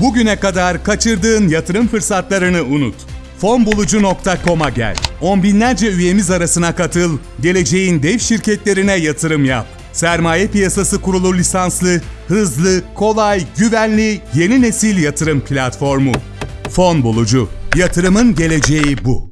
Bugüne kadar kaçırdığın yatırım fırsatlarını unut. Fonbulucu.com'a gel. On binlerce üyemiz arasına katıl. Geleceğin dev şirketlerine yatırım yap. Sermaye Piyasası Kurulu lisanslı, hızlı, kolay, güvenli, yeni nesil yatırım platformu. Fon Bulucu. Yatırımın geleceği bu.